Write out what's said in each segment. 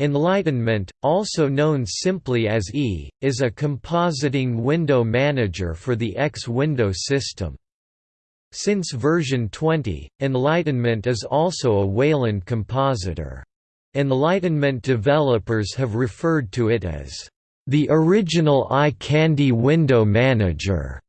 Enlightenment, also known simply as E, is a compositing window manager for the X window system. Since version 20, Enlightenment is also a Wayland compositor. Enlightenment developers have referred to it as the original eye candy window manager.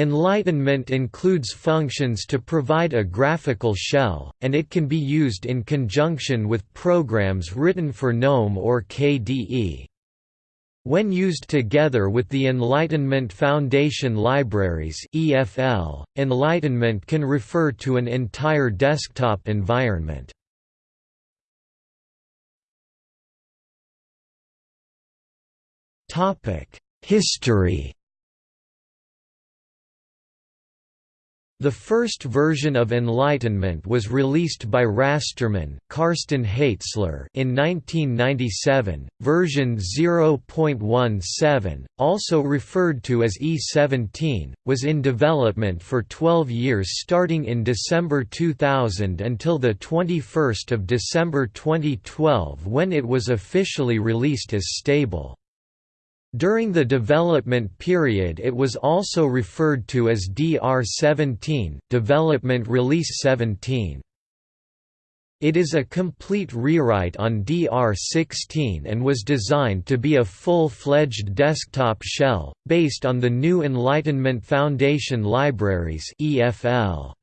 Enlightenment includes functions to provide a graphical shell, and it can be used in conjunction with programs written for GNOME or KDE. When used together with the Enlightenment Foundation Libraries EFL, Enlightenment can refer to an entire desktop environment. History The first version of Enlightenment was released by Rasterman, Karsten Haitzler in 1997. Version 0.17, also referred to as E17, was in development for 12 years starting in December 2000 until the 21st of December 2012 when it was officially released as stable. During the development period it was also referred to as DR17 development release 17. It is a complete rewrite on DR16 and was designed to be a full-fledged desktop shell, based on the new Enlightenment Foundation Libraries EFL.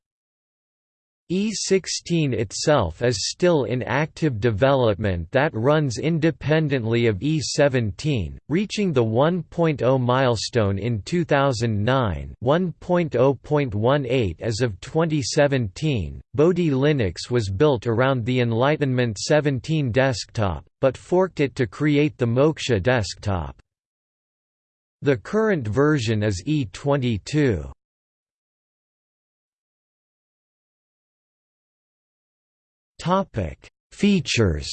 E16 itself is still in active development that runs independently of E17, reaching the 1.0 milestone in 2009 1.0.18 as of 2017. Bodhi Linux was built around the Enlightenment 17 desktop, but forked it to create the Moksha desktop. The current version is E22. Topic: Features.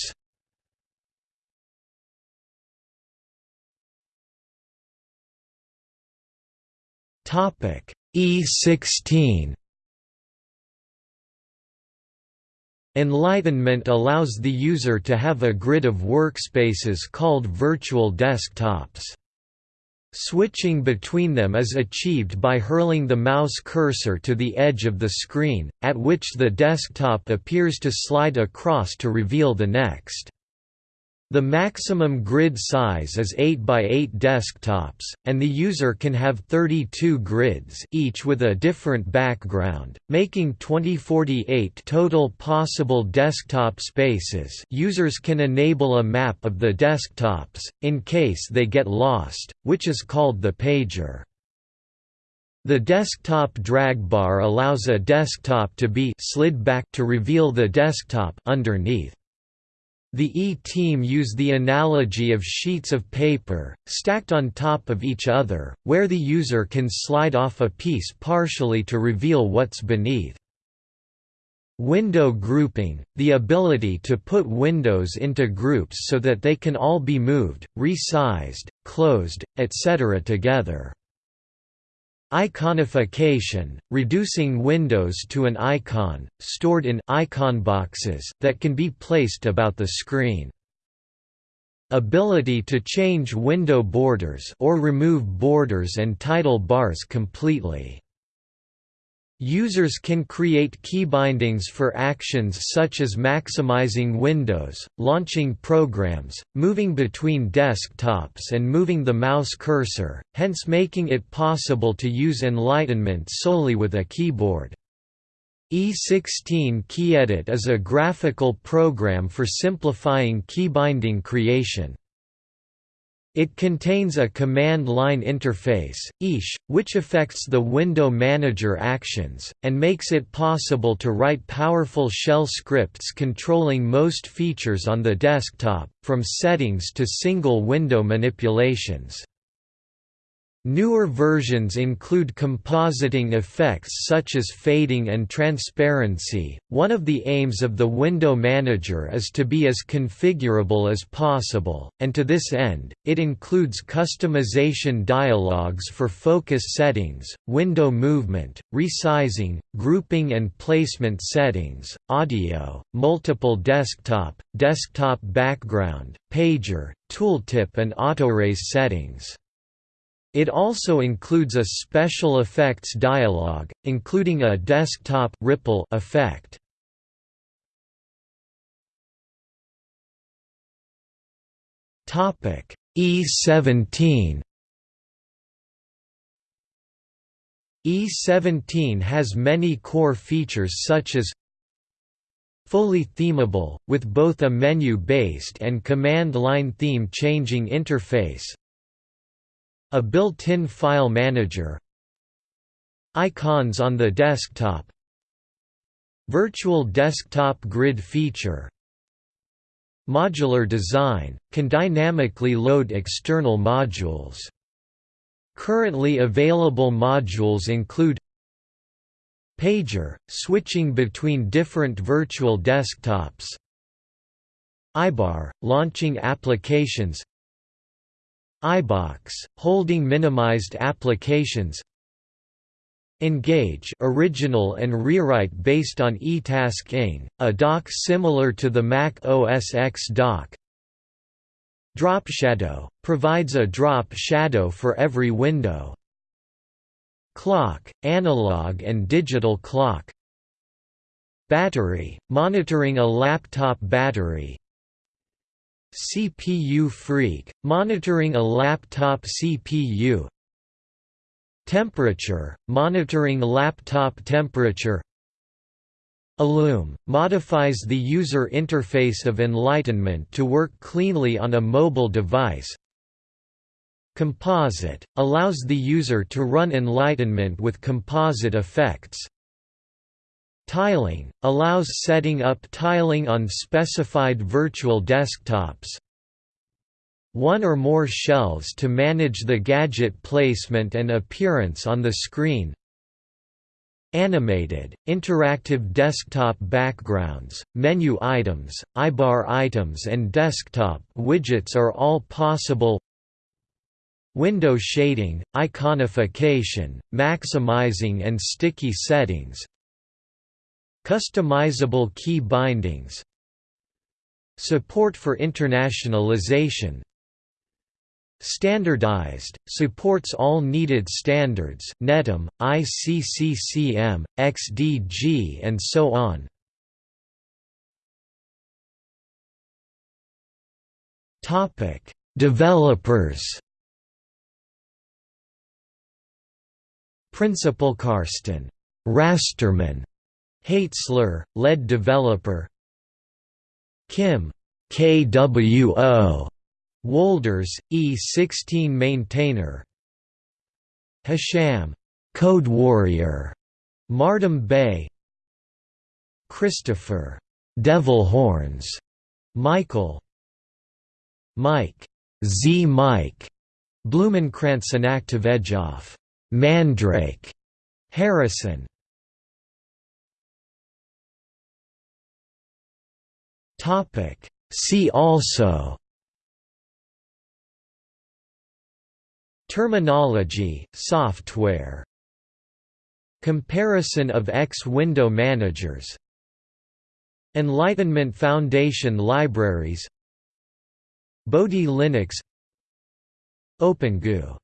Topic: E16. Enlightenment allows the user to have a grid of workspaces called virtual desktops. Switching between them is achieved by hurling the mouse cursor to the edge of the screen, at which the desktop appears to slide across to reveal the next. The maximum grid size is 8 by 8 desktops, and the user can have 32 grids each with a different background, making 2048 total possible desktop spaces users can enable a map of the desktops, in case they get lost, which is called the pager. The desktop drag bar allows a desktop to be slid back to reveal the desktop underneath. The E-team use the analogy of sheets of paper, stacked on top of each other, where the user can slide off a piece partially to reveal what's beneath. Window grouping – the ability to put windows into groups so that they can all be moved, resized, closed, etc. together. Iconification, reducing windows to an icon, stored in icon boxes that can be placed about the screen. Ability to change window borders or remove borders and title bars completely. Users can create keybindings for actions such as maximizing windows, launching programs, moving between desktops and moving the mouse cursor, hence making it possible to use Enlightenment solely with a keyboard. E16 KeyEdit is a graphical program for simplifying keybinding creation. It contains a command line interface, which affects the window manager actions, and makes it possible to write powerful shell scripts controlling most features on the desktop, from settings to single window manipulations. Newer versions include compositing effects such as fading and transparency. One of the aims of the window manager is to be as configurable as possible, and to this end, it includes customization dialogues for focus settings, window movement, resizing, grouping and placement settings, audio, multiple desktop, desktop background, pager, tooltip and autoraise settings. It also includes a special effects dialog, including a desktop ripple effect. Topic E17 E17 has many core features such as fully themable, with both a menu-based and command-line theme changing interface, a built-in file manager. Icons on the desktop. Virtual desktop grid feature. Modular design, can dynamically load external modules. Currently available modules include Pager, switching between different virtual desktops. iBar, launching applications iBox, holding minimized applications. Engage original and rewrite based on eTask a dock similar to the Mac OS X dock Drop Shadow, provides a drop shadow for every window. Clock, analog and digital clock. Battery, monitoring a laptop battery CPUFreq, monitoring a laptop CPU Temperature, monitoring laptop temperature. Illume, modifies the user interface of Enlightenment to work cleanly on a mobile device. Composite, allows the user to run Enlightenment with composite effects Tiling, allows setting up tiling on specified virtual desktops. One or more shelves to manage the gadget placement and appearance on the screen. Animated, interactive desktop backgrounds, menu items, iBar items and desktop widgets are all possible Window shading, iconification, maximizing and sticky settings, Customizable key bindings Support for internationalization Standardized, supports all needed standards NETM, ICCCM, XDG and so on. Developers. Principal Karsten Rasterman Haitzler, lead developer. Kim. KWO Woelders, E16 maintainer. Hisham Code Warrior. Mardam Bey Christopher. Devil Horns. Michael. Mike. Z. Mike. Blumenkranz and Activedgeoff Mandrake. Harrison Topic. See also Terminology, software Comparison of X window managers Enlightenment Foundation libraries Bodhi Linux OpenGoo